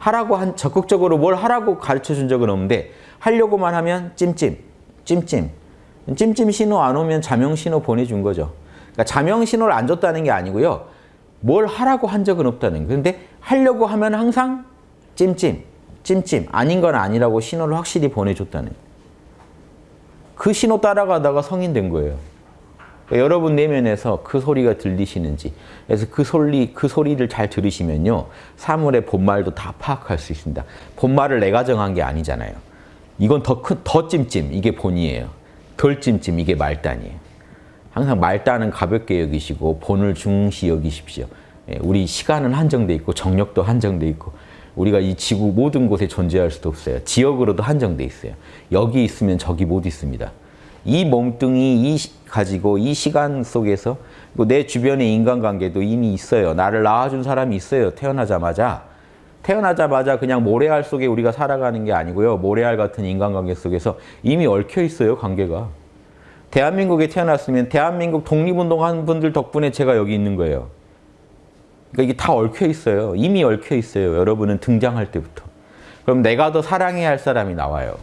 하라고 한 적극적으로 뭘 하라고 가르쳐 준 적은 없는데 하려고만 하면 찜찜, 찜찜. 찜찜 신호 안 오면 자명 신호 보내준 거죠. 그러니까 자명 신호를 안 줬다는 게 아니고요. 뭘 하라고 한 적은 없다는 거예요. 그런데 하려고 하면 항상 찜찜, 찜찜. 아닌 건 아니라고 신호를 확실히 보내줬다는 거예요. 그 신호 따라가다가 성인 된 거예요. 그러니까 여러분 내면에서 그 소리가 들리시는지 그래서 그 소리 그 소리를 잘 들으시면요 사물의 본말도 다 파악할 수 있습니다. 본말을 내가 정한 게 아니잖아요. 이건 더 큰 더 찜찜 이게 본이에요. 덜 찜찜 이게 말단이에요. 항상 말단은 가볍게 여기시고 본을 중시 여기십시오. 예, 우리 시간은 한정돼 있고 정력도 한정돼 있고 우리가 이 지구 모든 곳에 존재할 수도 없어요. 지역으로도 한정돼 있어요. 여기 있으면 저기 못 있습니다. 이 몸뚱이 이 가지고 이 시간 속에서 내 주변의 인간관계도 이미 있어요. 나를 낳아준 사람이 있어요. 태어나자마자. 태어나자마자 그냥 모래알 속에 우리가 살아가는 게 아니고요. 모래알 같은 인간관계 속에서 이미 얽혀 있어요. 관계가. 대한민국에 태어났으면 대한민국 독립운동 한 분들 덕분에 제가 여기 있는 거예요. 그러니까 이게 다 얽혀 있어요. 이미 얽혀 있어요. 여러분은 등장할 때부터. 그럼 내가 더 사랑해야 할 사람이 나와요.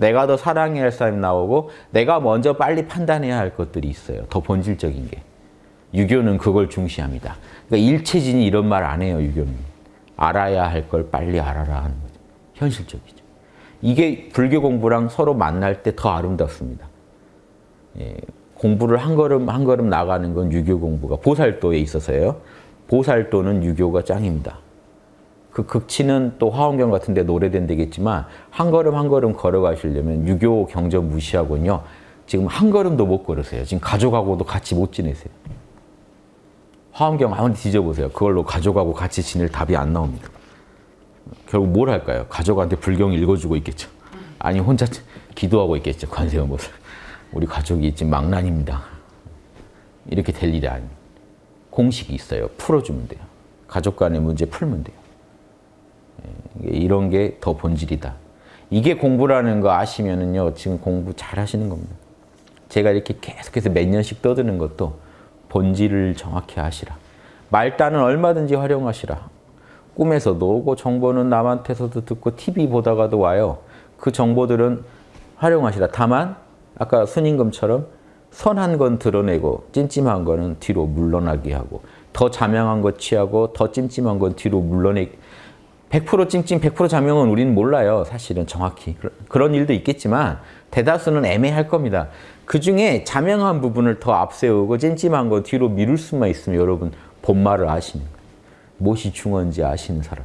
내가 더 사랑해야 할 사람이 나오고 내가 먼저 빨리 판단해야 할 것들이 있어요. 더 본질적인 게. 유교는 그걸 중시합니다. 그러니까 일체진이 이런 말 안 해요. 유교는. 알아야 할 걸 빨리 알아라 하는 거죠. 현실적이죠. 이게 불교 공부랑 서로 만날 때 더 아름답습니다. 예, 공부를 한 걸음 한 걸음 나가는 건 유교 공부가 보살도에 있어서요. 보살도는 유교가 짱입니다. 그 극치는 또 화엄경 같은 데 노래된 데겠지만 한 걸음 한 걸음 걸어가시려면 유교 경전 무시하고요. 지금 한 걸음도 못 걸으세요. 지금 가족하고도 같이 못 지내세요. 화엄경 아무리 뒤져보세요. 그걸로 가족하고 같이 지낼 답이 안 나옵니다. 결국 뭘 할까요? 가족한테 불경 읽어주고 있겠죠. 아니 혼자 기도하고 있겠죠. 관세음보살. 우리 가족이 지금 망난입니다. 이렇게 될 일이 아닙니다. 공식이 있어요. 풀어주면 돼요. 가족 간의 문제 풀면 돼요. 이런 게 더 본질이다. 이게 공부라는 거 아시면은요, 지금 공부 잘 하시는 겁니다. 제가 이렇게 계속해서 몇 년씩 떠드는 것도 본질을 정확히 아시라. 말단은 얼마든지 활용하시라. 꿈에서도 오고 정보는 남한테서도 듣고 TV 보다가도 와요. 그 정보들은 활용하시라. 다만 아까 순임금처럼 선한 건 드러내고 찜찜한 거는 뒤로 물러나게 하고 더 자명한 거 취하고 더 찜찜한 건 뒤로 물러내 100% 찡찡 100% 자명은 우리는 몰라요. 사실은 정확히. 그런 일도 있겠지만 대다수는 애매할 겁니다. 그중에 자명한 부분을 더 앞세우고 찜찜한 거 뒤로 미룰 수만 있으면 여러분 본말을 아시는 거예요. 무엇이 중요한지 아시는 사람.